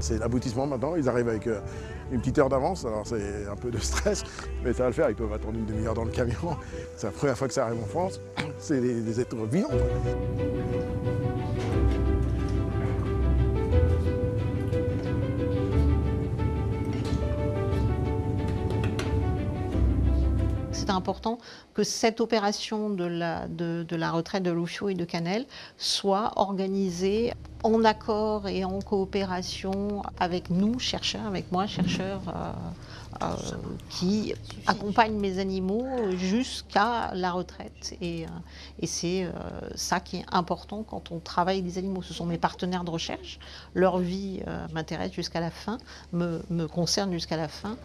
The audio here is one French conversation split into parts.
C'est l'aboutissement maintenant, ils arrivent avec euh, une petite heure d'avance, alors c'est un peu de stress, mais ça va le faire, ils peuvent attendre une demi-heure dans le camion. C'est la première fois que ça arrive en France, c'est des, des êtres vivants. C'est important que cette opération de la, de, de la retraite de Lucio et de Canel soit organisée en accord et en coopération avec nous, chercheurs, avec moi, chercheurs, euh, euh, qui accompagnent mes animaux jusqu'à la retraite. Et, euh, et c'est euh, ça qui est important quand on travaille des animaux. Ce sont mes partenaires de recherche. Leur vie m'intéresse jusqu'à la fin, me, me concerne jusqu'à la fin.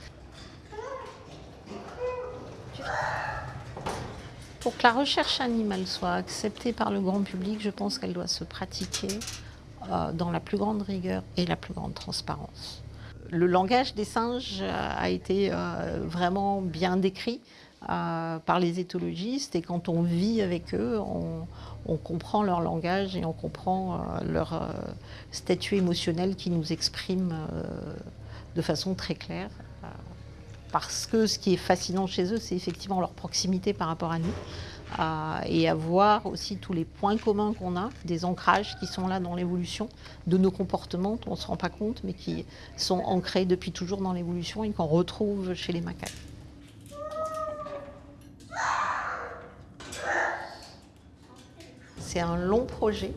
Pour que la recherche animale soit acceptée par le grand public, je pense qu'elle doit se pratiquer euh, dans la plus grande rigueur et la plus grande transparence. Le langage des singes euh, a été euh, vraiment bien décrit par les éthologistes et quand on vit avec eux, on, comprend leur langage et on comprend leur statut émotionnel qui nous exprime de façon très claire. Parce que ce qui est fascinant chez eux, c'est effectivement leur proximité par rapport à nous. euh, et à voir aussi tous les points communs qu'on a, des ancrages qui sont là dans l'évolution de nos comportements, on ne se rend pas compte, mais qui sont ancrés depuis toujours dans l'évolution et qu'on retrouve chez les macaques. C'est un long projet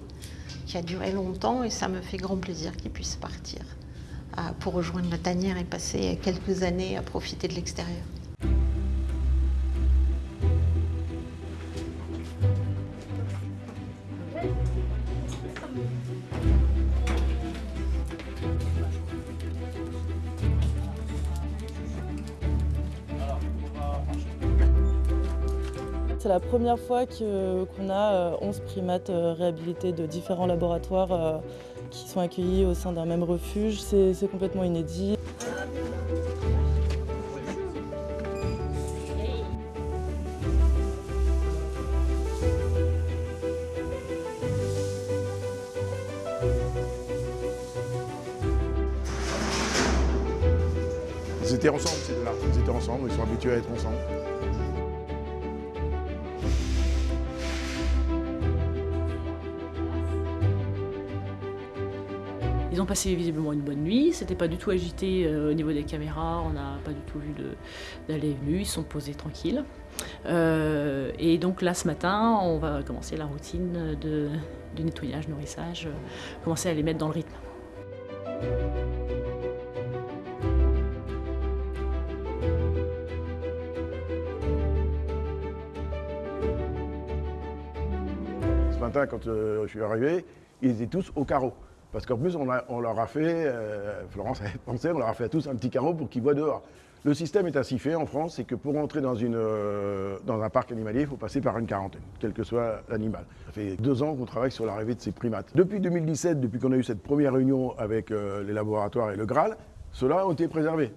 qui a duré longtemps et ça me fait grand plaisir qu'il puisse partir euh, pour rejoindre la tanière et passer quelques années à profiter de l'extérieur. C'est la première fois qu'on a euh, 11 primates euh, réhabilités de différents laboratoires euh, qui sont accueillis au sein d'un même refuge. C'est complètement inédit. Ils étaient ensemble, ces deux-là. Ils étaient ensemble, ils sont habitués à être ensemble. Ont passé visiblement une bonne nuit, c'était pas du tout agité euh, au niveau des caméras, on n'a pas du tout vu d'aller et venue, ils sont posés tranquilles. Euh, et donc là ce matin, on va commencer la routine de, nettoyage, nourrissage, euh, commencer à les mettre dans le rythme. Ce matin, quand je suis arrivé, ils étaient tous au carreau. Parce qu'en plus, on, a- on leur a fait, euh, Florence avait pensé, on leur a fait à tous un petit carreau pour qu'ils voient dehors. Le système est ainsi fait en France, c'est que pour entrer dans, une, euh, dans un parc animalier, il faut passer par une quarantaine, quel que soit l'animal. Ça fait deux ans qu'on travaille sur l'arrivée de ces primates. Depuis 2017, depuis qu'on a eu cette première réunion avec euh, les laboratoires et le Graal, ceux-là ont été préservés.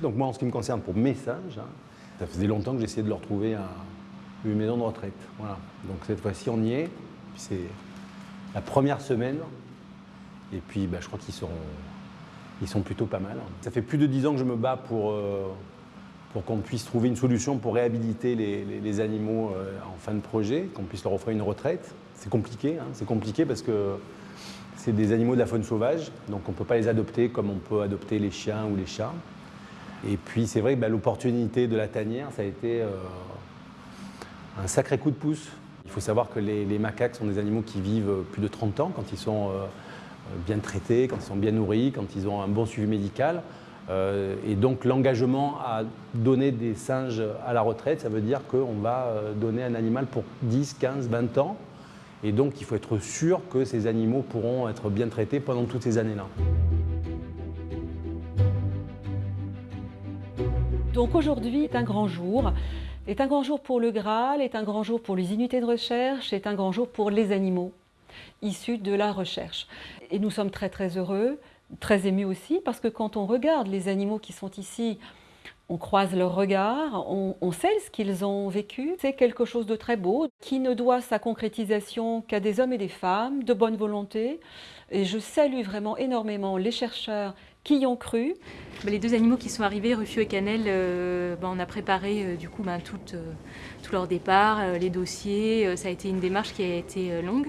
Donc moi, en ce qui me concerne, pour mes singes, hein, ça faisait longtemps que j'essayais de leur trouver un- une maison de retraite. Voilà. Donc cette fois-ci, on y est. C'est la première semaine. Et puis, bah, je crois qu'ils sont, ils sont plutôt pas mal. Ça fait plus de dix ans que je me bats pour, euh, pour qu'on puisse trouver une solution pour réhabiliter les animaux euh, en fin de projet, qu'on puisse leur offrir une retraite. C'est compliqué, hein, c'est compliqué parce que c'est des animaux de la faune sauvage, donc on ne peut pas les adopter comme on peut adopter les chiens ou les chats. Et puis c'est vrai que bah, l'opportunité de la tanière, ça a été euh, un sacré coup de pouce. Il faut savoir que les, macaques sont des animaux qui vivent plus de 30 ans quand ils sont euh, bien traités, quand ils sont bien nourris, quand ils ont un bon suivi médical. Euh, et donc l'engagement à donner des singes à la retraite, ça veut dire qu'on va euh, donner un animal pour 10, 15, 20 ans. Et donc il faut être sûr que ces animaux pourront être bien traités pendant toutes ces années-là. Donc aujourd'hui est un grand jour, est un grand jour pour le Graal, est un grand jour pour les unités de recherche, est un grand jour pour les animaux issus de la recherche. Et nous sommes très très heureux, très émus aussi, parce que quand on regarde les animaux qui sont ici, On croise leurs regards, on, on sait ce qu'ils ont vécu. C'est quelque chose de très beau qui ne doit sa concrétisation qu'à des hommes et des femmes de bonne volonté. Et je salue vraiment énormément les chercheurs qui y ont cru. Bah, Les deux animaux qui sont arrivés, Rufio et Cannelle, euh, bah, on a préparé euh, du coup bah, tout, euh, tout leur départ, euh, les dossiers. Euh, ça a été une démarche qui a été euh, longue,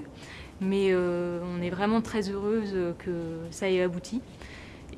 mais euh, on est vraiment très heureuse euh, que ça ait abouti.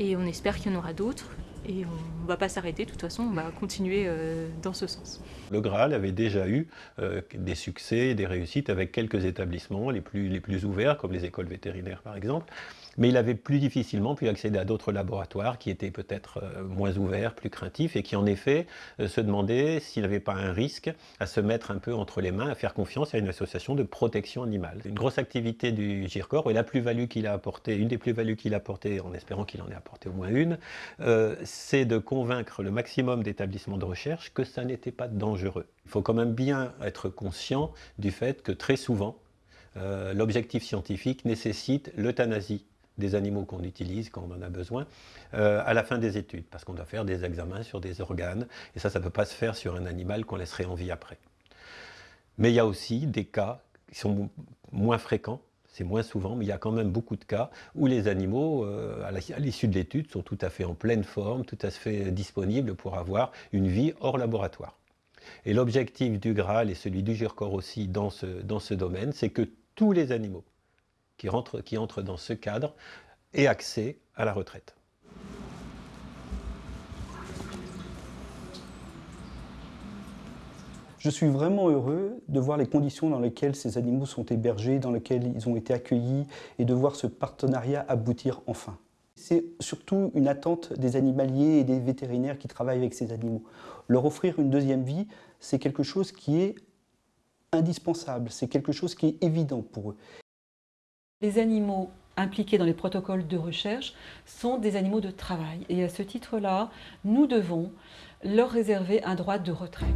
Et on espère qu'il y en aura d'autres. Et on ne va pas s'arrêter, de toute façon, on va continuer euh, dans ce sens. Le Graal avait déjà eu euh, des succès des réussites avec quelques établissements, les plus, les plus ouverts, comme les écoles vétérinaires par exemple. Mais il avait plus difficilement pu accéder à d'autres laboratoires qui étaient peut-être euh, moins ouverts, plus craintifs, et qui en effet euh, se demandaient s'il n'avait pas un risque à se mettre un peu entre les mains, à faire confiance à une association de protection animale. Une grosse activité du GIRCOR, et la plus-value qu'il a apportée, une des plus-values qu'il a apportées, en espérant qu'il en ait apporté au moins une, euh, c'est de convaincre le maximum d'établissements de recherche que ça n'était pas dangereux. Il faut quand même bien être conscient du fait que très souvent, l'objectif scientifique nécessite l'euthanasie des animaux qu'on utilise quand on en a besoin euh, à la fin des études, parce qu'on doit faire des examens sur des organes, et ça, ça ne peut pas se faire sur un animal qu'on laisserait en vie après. Mais il y a aussi des cas qui sont moins fréquents, c'est moins souvent, mais il y a quand même beaucoup de cas où les animaux, euh, à l'issue de l'étude, sont tout à fait en pleine forme, tout à fait disponibles pour avoir une vie hors laboratoire. Et l'objectif du Graal et celui du GIRCOR aussi dans ce, dans ce domaine, c'est que tous les animaux qui rentrent, qui entrent dans ce cadre aient accès à la retraite. Je suis vraiment heureux de voir les conditions dans lesquelles ces animaux sont hébergés, dans lesquelles ils ont été accueillis et de voir ce partenariat aboutir enfin. C'est surtout une attente des animaliers et des vétérinaires qui travaillent avec ces animaux. Leur offrir une deuxième vie, c'est quelque chose qui est indispensable, c'est quelque chose qui est évident pour eux. Les animaux impliqués dans les protocoles de recherche sont des animaux de travail. Et à ce titre-là, nous devons leur réserver un droit de retraite.